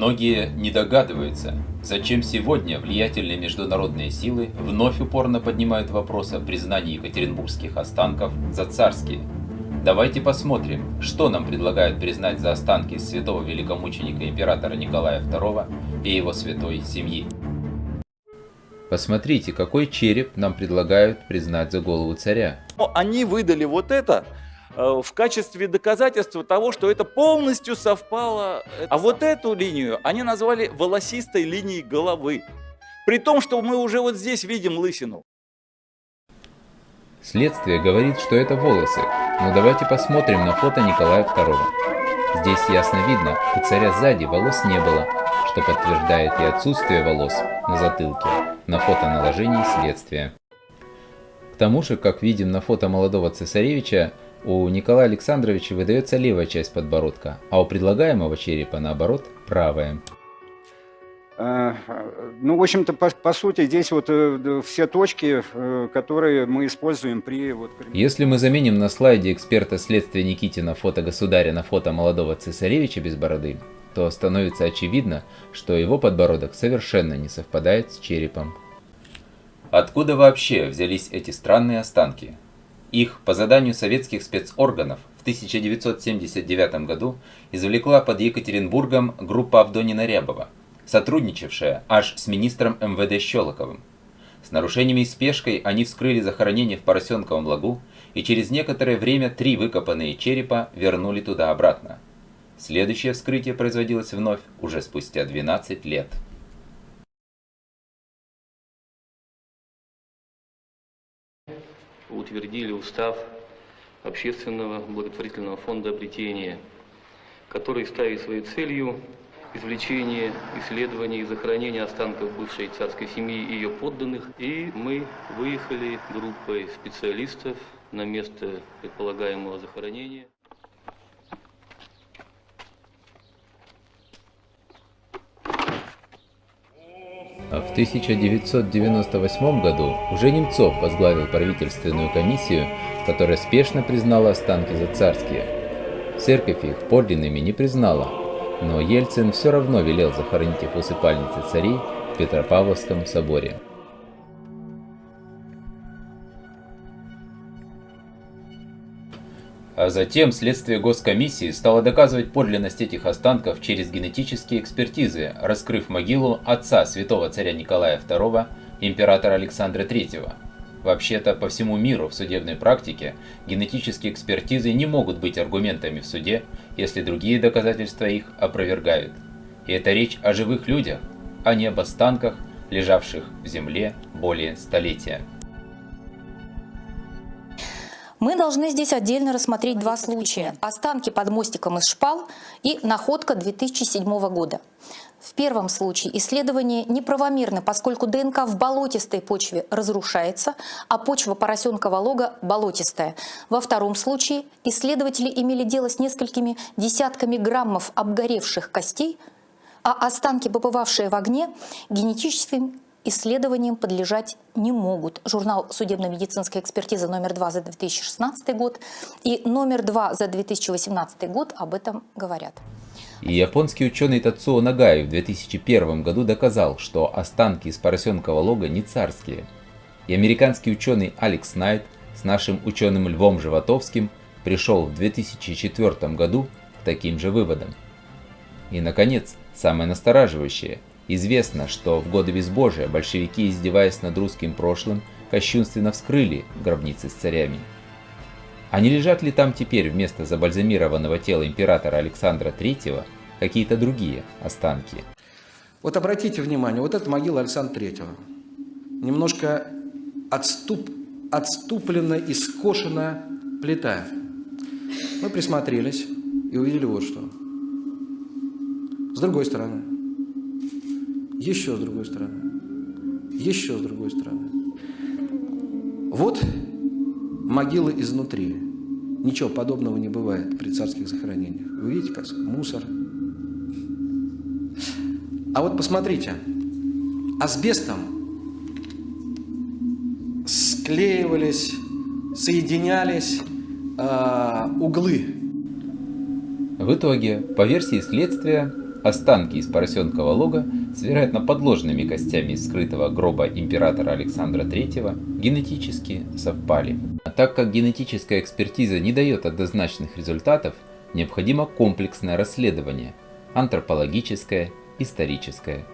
Многие не догадываются, зачем сегодня влиятельные международные силы вновь упорно поднимают вопрос о признании екатеринбургских останков за царские. Давайте посмотрим, что нам предлагают признать за останки святого великомученика императора Николая II и его святой семьи. Посмотрите, какой череп нам предлагают признать за голову царя. Они выдали вот это в качестве доказательства того, что это полностью совпало. А вот эту линию они назвали волосистой линией головы. При том, что мы уже вот здесь видим лысину. Следствие говорит, что это волосы, но давайте посмотрим на фото Николая II. Здесь ясно видно, у царя сзади волос не было, что подтверждает и отсутствие волос на затылке на фото наложении следствия. К тому же, как видим на фото молодого цесаревича, у Николая Александровича выдается левая часть подбородка, а у предлагаемого черепа, наоборот, правая. А, ну, в общем-то, по, по сути, здесь вот э, все точки, э, которые мы используем при... Вот. Если мы заменим на слайде эксперта следствия Никитина фото государя на фото молодого цесаревича без бороды, то становится очевидно, что его подбородок совершенно не совпадает с черепом. Откуда вообще взялись эти странные останки? Их по заданию советских спецорганов в 1979 году извлекла под Екатеринбургом группа Авдонина Рябова, сотрудничавшая аж с министром МВД Щелоковым. С нарушениями и спешкой они вскрыли захоронение в Поросенковом лагу и через некоторое время три выкопанные черепа вернули туда обратно. Следующее вскрытие производилось вновь уже спустя 12 лет. Утвердили устав Общественного благотворительного фонда обретения, который ставит своей целью извлечение, исследование и захоронение останков бывшей царской семьи и ее подданных. И мы выехали группой специалистов на место предполагаемого захоронения. А в 1998 году уже Немцов возглавил правительственную комиссию, которая спешно признала останки за царские. Церковь их подлинными не признала, но Ельцин все равно велел захоронить их в усыпальнице царей в Петропавловском соборе. А затем следствие Госкомиссии стало доказывать подлинность этих останков через генетические экспертизы, раскрыв могилу отца святого царя Николая II, императора Александра III. Вообще-то по всему миру в судебной практике генетические экспертизы не могут быть аргументами в суде, если другие доказательства их опровергают. И это речь о живых людях, а не об останках, лежавших в земле более столетия. Мы должны здесь отдельно рассмотреть два случая. Останки под мостиком из шпал и находка 2007 года. В первом случае исследование неправомерно, поскольку ДНК в болотистой почве разрушается, а почва поросенкового лога болотистая. Во втором случае исследователи имели дело с несколькими десятками граммов обгоревших костей, а останки, побывавшие в огне, генетическим исследованиям подлежать не могут. Журнал судебно-медицинской экспертизы номер 2 за 2016 год и номер 2 за 2018 год об этом говорят. И японский ученый Тацуо Нагай в 2001 году доказал, что останки из поросенкового лога не царские. И американский ученый Алекс Найт с нашим ученым Львом Животовским пришел в 2004 году к таким же выводам. И, наконец, самое настораживающее – Известно, что в годы безбожия большевики, издеваясь над русским прошлым, кощунственно вскрыли гробницы с царями. А не лежат ли там теперь вместо забальзамированного тела императора Александра III какие-то другие останки? Вот обратите внимание, вот это могила Александра III. Немножко отступ, отступлена и скошена плита. Мы присмотрелись и увидели вот что. С другой стороны, еще с другой стороны, еще с другой стороны. Вот могилы изнутри. Ничего подобного не бывает при царских захоронениях. Вы видите, как мусор. А вот посмотрите, асбестом склеивались, соединялись э, углы. В итоге, по версии следствия, Останки из поросенкового лога с вероятно подложными костями из скрытого гроба императора Александра III генетически совпали. А так как генетическая экспертиза не дает однозначных результатов, необходимо комплексное расследование – антропологическое, историческое.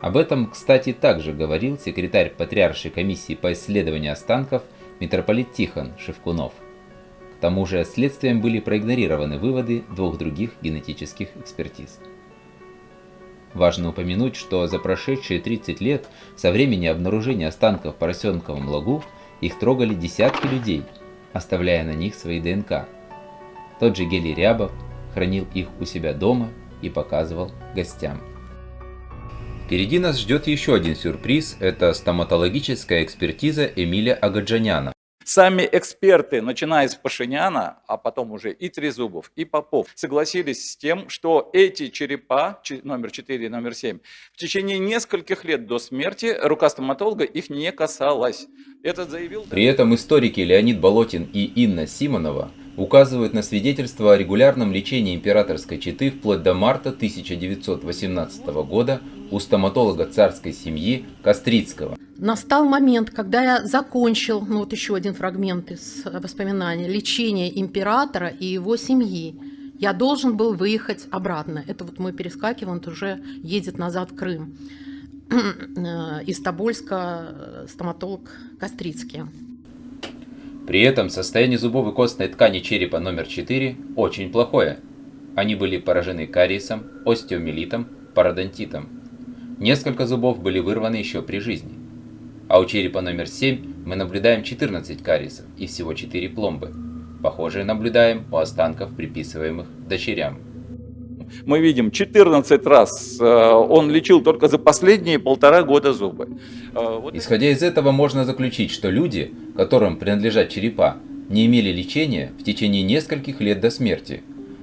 Об этом, кстати, также говорил секретарь Патриаршей комиссии по исследованию останков митрополит Тихон Шевкунов. К тому же следствием были проигнорированы выводы двух других генетических экспертиз. Важно упомянуть, что за прошедшие 30 лет со времени обнаружения останков в поросенковом лагу их трогали десятки людей, оставляя на них свои ДНК. Тот же Гелий Рябов хранил их у себя дома и показывал гостям. Впереди нас ждет еще один сюрприз – это стоматологическая экспертиза Эмиля Агаджаняна. Сами эксперты, начиная с Пашиняна, а потом уже и Трезубов, и Попов, согласились с тем, что эти черепа, номер 4 и номер 7, в течение нескольких лет до смерти рука стоматолога их не касалась. Это заявил... При этом историки Леонид Болотин и Инна Симонова указывают на свидетельство о регулярном лечении императорской четы вплоть до марта 1918 года у стоматолога царской семьи Кострицкого. Настал момент, когда я закончил, ну вот еще один фрагмент из воспоминаний, лечение императора и его семьи. Я должен был выехать обратно. Это вот мы перескакиваем, он уже едет назад в Крым. Из Тобольска стоматолог Кострицкий. При этом состояние зубов и костной ткани черепа номер 4 очень плохое. Они были поражены кариесом, остеомелитом, пародонтитом. Несколько зубов были вырваны еще при жизни. А у черепа номер 7 мы наблюдаем 14 кариесов и всего 4 пломбы. Похожие наблюдаем у останков, приписываемых дочерям мы видим 14 раз э, он лечил только за последние полтора года зубы. Э, Исходя из этого можно заключить, что люди, которым принадлежат черепа, не имели лечения в течение нескольких лет до смерти,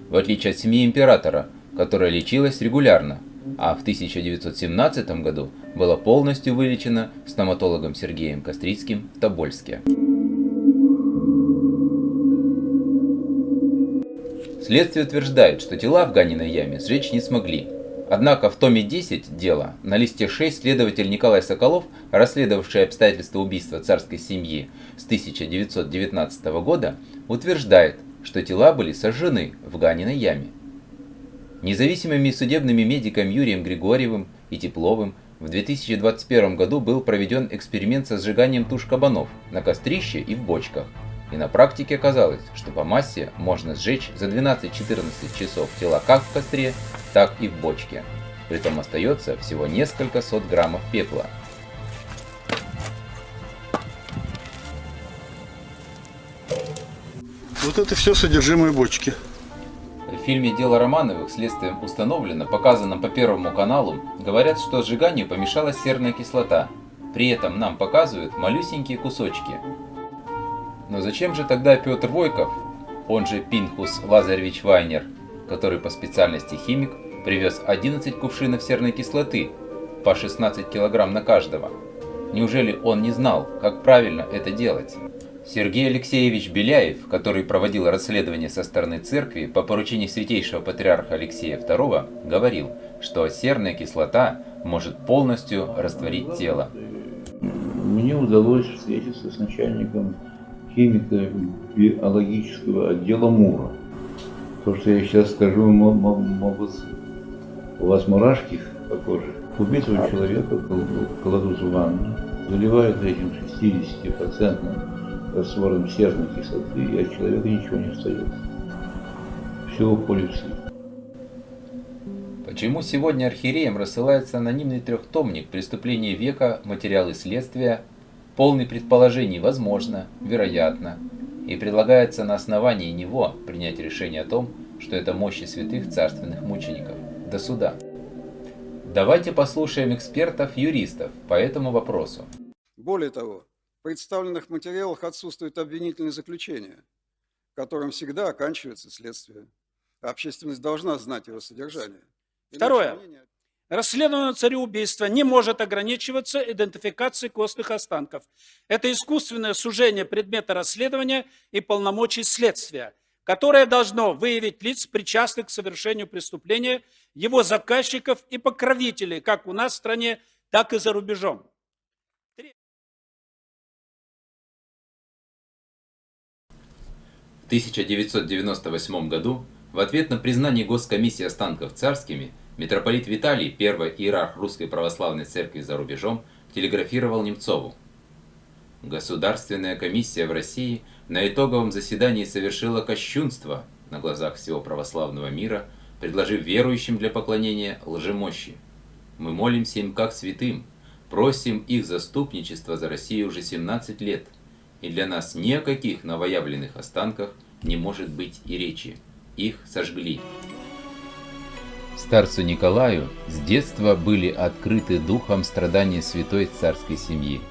в отличие от семьи императора, которая лечилась регулярно, а в 1917 году была полностью вылечена стоматологом Сергеем Кострицким в Тобольске. Следствие утверждает, что тела в Ганиной яме сжечь не смогли. Однако в томе 10 дела на листе 6 следователь Николай Соколов, расследовавший обстоятельства убийства царской семьи с 1919 года, утверждает, что тела были сожжены в Ганиной яме. Независимыми судебными медиками Юрием Григорьевым и Тепловым в 2021 году был проведен эксперимент со сжиганием туш кабанов на кострище и в бочках – и на практике оказалось, что по массе можно сжечь за 12-14 часов тела как в костре, так и в бочке. Притом остается всего несколько сот граммов пепла. Вот это все содержимое бочки. В фильме «Дело Романовых» следствием установлено, показанном по Первому каналу, говорят, что сжиганию помешала серная кислота. При этом нам показывают малюсенькие кусочки, но зачем же тогда Петр Войков, он же Пинхус Лазаревич Вайнер, который по специальности химик, привез 11 кувшинов серной кислоты, по 16 килограмм на каждого? Неужели он не знал, как правильно это делать? Сергей Алексеевич Беляев, который проводил расследование со стороны церкви по поручению святейшего патриарха Алексея II, говорил, что серная кислота может полностью растворить тело. Мне удалось встретиться с начальником химико-биологического отдела МУРа. То, что я сейчас скажу, могут у вас мурашки по коже. Убитого человека кладут в ванну, заливают этим 60% раствором серной кислоты, и от человека ничего не остается. Все уходит в слив. Почему сегодня архиереям рассылается анонимный трехтомник «Преступление века. Материалы следствия полный предположений возможно, вероятно, и предлагается на основании него принять решение о том, что это мощи святых царственных мучеников, до суда. Давайте послушаем экспертов-юристов по этому вопросу. Более того, в представленных материалах отсутствует обвинительное заключение, которым всегда оканчивается следствие. Общественность должна знать его содержание. Второе. Расследование цареубийства не может ограничиваться идентификацией костных останков. Это искусственное сужение предмета расследования и полномочий следствия. которое должно выявить лиц, причастных к совершению преступления, его заказчиков и покровителей, как у нас в стране, так и за рубежом. В 1998 году в ответ на признание Госкомиссии останков царскими митрополит Виталий, первый иерарх Русской Православной Церкви за рубежом, телеграфировал Немцову. Государственная комиссия в России на итоговом заседании совершила кощунство на глазах всего православного мира, предложив верующим для поклонения лжемощи. Мы молимся им как святым, просим их заступничества за Россию уже 17 лет, и для нас ни о каких новоявленных останках не может быть и речи. Их сожгли. Старцу Николаю с детства были открыты духом страдания святой царской семьи.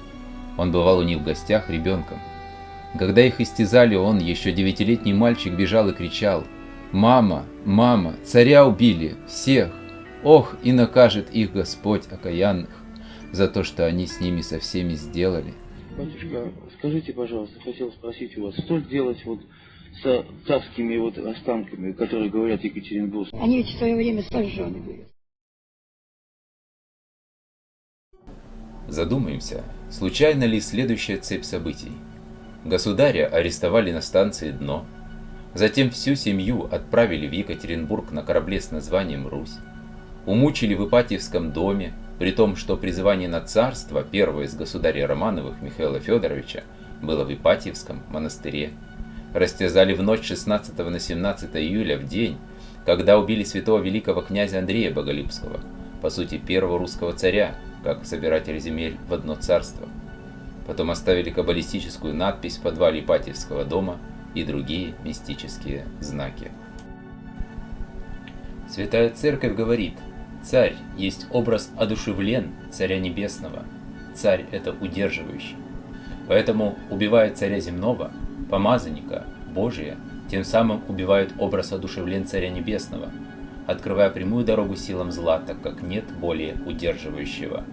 Он бывал у них в гостях ребенком. Когда их истязали, он, еще девятилетний мальчик, бежал и кричал «Мама! Мама! Царя убили! Всех! Ох, и накажет их Господь окаянных за то, что они с ними со всеми сделали!» Батюшка, скажите, пожалуйста, хотел спросить у вас, что делать вот с царскими вот останками, которые говорят Екатеринбург? Они ведь в свое время сожжены были. Задумаемся, случайно ли следующая цепь событий? Государя арестовали на станции «Дно», затем всю семью отправили в Екатеринбург на корабле с названием «Русь», умучили в Ипатьевском доме, при том, что призывание на царство первого из государя Романовых Михаила Федоровича было в Ипатьевском монастыре, растязали в ночь 16 на 17 июля в день, когда убили святого великого князя Андрея Боголюбского, по сути первого русского царя, как собиратель земель в одно царство. Потом оставили каббалистическую надпись в подвале Ипатьевского дома и другие мистические знаки. Святая Церковь говорит, царь есть образ одушевлен царя небесного, царь это удерживающий. Поэтому, убивая царя земного, помазанника, Божия, тем самым убивают образ одушевлен царя небесного – открывая прямую дорогу силам зла, так как нет более удерживающего.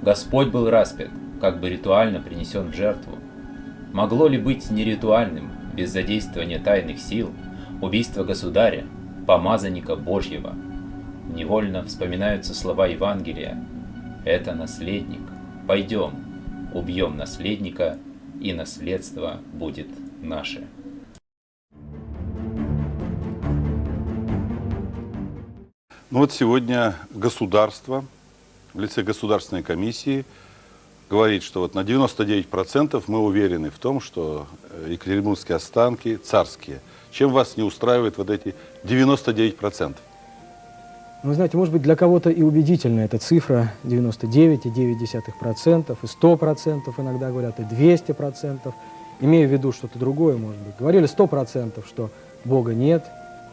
Господь был распят, как бы ритуально принесен в жертву. Могло ли быть неритуальным, без задействования тайных сил, убийство государя, помазанника Божьего? Невольно вспоминаются слова Евангелия «Это наследник, пойдем, убьем наследника, и наследство будет наше». Ну вот сегодня государство в лице Государственной комиссии говорит, что вот на 99% мы уверены в том, что э, екатеринбургские останки царские. Чем вас не устраивает вот эти 99%? Ну, вы знаете, может быть, для кого-то и убедительна эта цифра 99,9%, и 100% иногда говорят, и 200%. Имею в виду что-то другое, может быть. Говорили 100%, что Бога нет,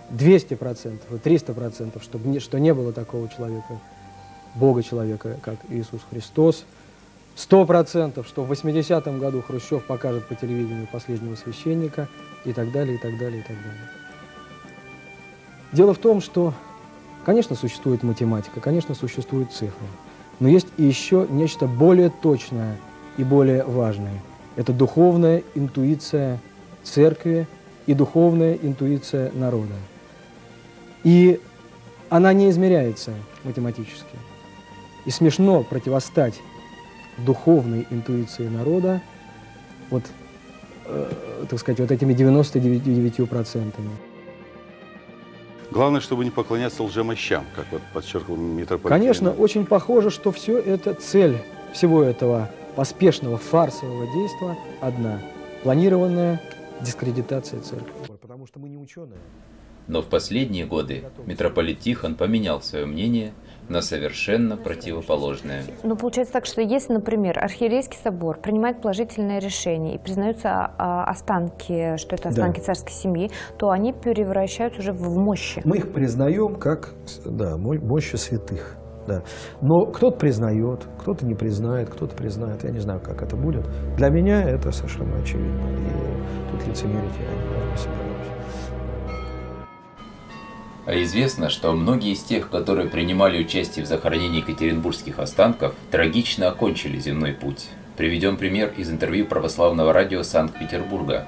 200% и 300%, чтобы не, что не было такого человека, Бога человека, как Иисус Христос. 100%, что в 80-м году Хрущев покажет по телевидению последнего священника и так далее, и так далее, и так далее. Дело в том, что, конечно, существует математика, конечно, существуют цифры, но есть еще нечто более точное и более важное. Это духовная интуиция церкви и духовная интуиция народа. И она не измеряется математически. И смешно противостать духовной интуиции народа вот, э, так сказать, вот этими 99%. Главное, чтобы не поклоняться лжемощам, как вот подчеркнул митрополит. Конечно, очень похоже, что все это, цель всего этого поспешного фарсового действия одна – планированная дискредитация церкви. Потому что мы не ученые. Но в последние годы митрополит Тихон поменял свое мнение на совершенно противоположное. Ну, получается так, что если, например, архиерейский собор принимает положительное решение и признаются а, останки, что это останки да. царской семьи, то они превращаются уже в мощи. Мы их признаем как да, мощи святых. Да. Но кто-то признает, кто-то не признает, кто-то признает. Я не знаю, как это будет. Для меня это совершенно очевидно. И тут лицемерить я не собираюсь. А известно, что многие из тех, которые принимали участие в захоронении екатеринбургских останков, трагично окончили земной путь. Приведем пример из интервью православного радио Санкт-Петербурга.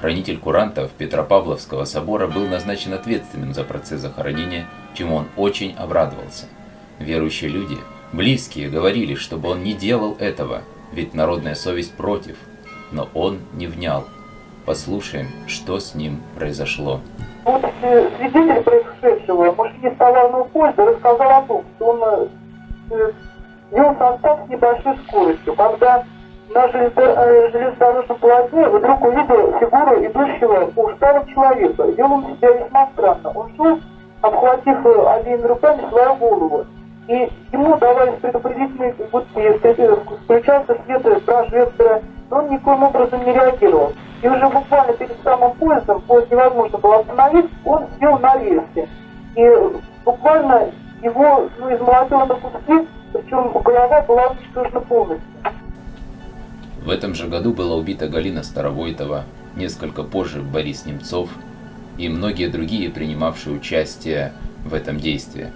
Хранитель курантов Петропавловского собора был назначен ответственным за процесс захоронения, чему он очень обрадовался. Верующие люди, близкие, говорили, чтобы он не делал этого, ведь народная совесть против, но он не внял. Послушаем, что с ним произошло. Вот э, свидетель происшедшего, Мужчине Столарного поезда, рассказал о том, что он э, вел состав с небольшой скоростью, когда на э, железнодорожном полотне вдруг увидел фигуру идущего усталого человека. Вел он себя весьма странно. Он шел, обхватив обеими руками свою голову. И ему давались предупредительные гудки, включался свет прожектора, но он никоим образом не реагировал. И уже буквально перед самым поездом, поезд невозможно было остановить, он сел на рельсе. И буквально его ну, измолотило на куски, причем голова была уничтожена полностью. В этом же году была убита Галина Старовойтова, несколько позже Борис Немцов и многие другие, принимавшие участие в этом действии.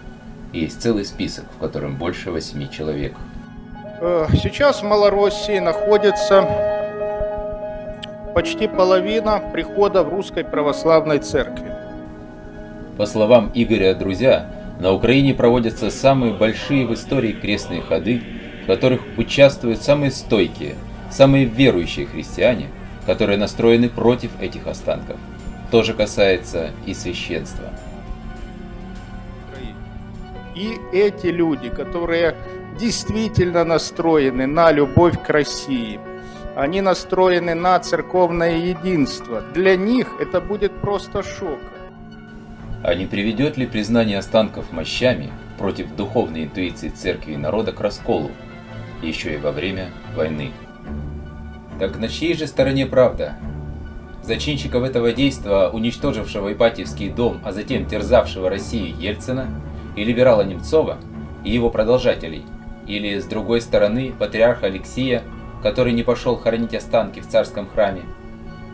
Есть целый список, в котором больше восьми человек. Э, сейчас в Малороссии находится почти половина прихода в Русской Православной Церкви. По словам Игоря Друзя, на Украине проводятся самые большие в истории крестные ходы, в которых участвуют самые стойкие, самые верующие христиане, которые настроены против этих останков. То же касается и священства. И эти люди, которые действительно настроены на любовь к России, они настроены на церковное единство. Для них это будет просто шок. А не приведет ли признание останков мощами против духовной интуиции церкви и народа к расколу, еще и во время войны? Так на чьей же стороне правда? Зачинщиков этого действа, уничтожившего Ипатьевский дом, а затем терзавшего Россию Ельцина, и либерала Немцова, и его продолжателей, или, с другой стороны, патриарха Алексия, который не пошел хоронить останки в царском храме,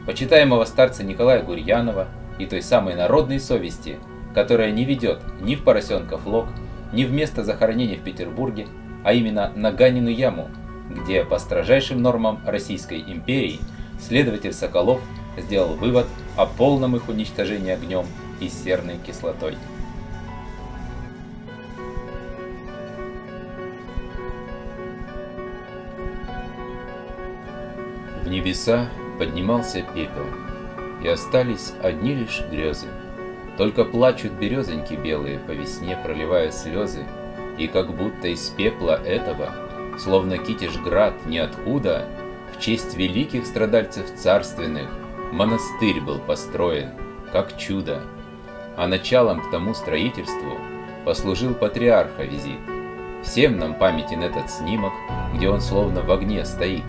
почитаемого старца Николая Гурьянова и той самой народной совести, которая не ведет ни в поросенков лог, ни в место захоронения в Петербурге, а именно на Ганину яму, где по строжайшим нормам Российской империи следователь Соколов сделал вывод о полном их уничтожении огнем и серной кислотой. Небеса поднимался пепел, и остались одни лишь грезы. Только плачут березоньки белые, по весне проливая слезы, и как будто из пепла этого словно Китежград ниоткуда, в честь великих страдальцев царственных, монастырь был построен, как чудо. А началом к тому строительству послужил патриарха визит. Всем нам памятен этот снимок, где он словно в огне стоит.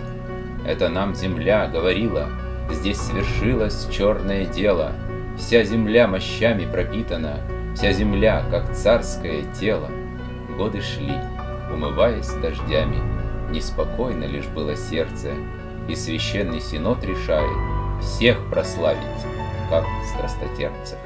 Это нам земля говорила, здесь свершилось черное дело, вся земля мощами пропитана, вся земля, как царское тело. Годы шли, умываясь дождями. Неспокойно лишь было сердце, и священный синод решает всех прославить, как страстотерпцев.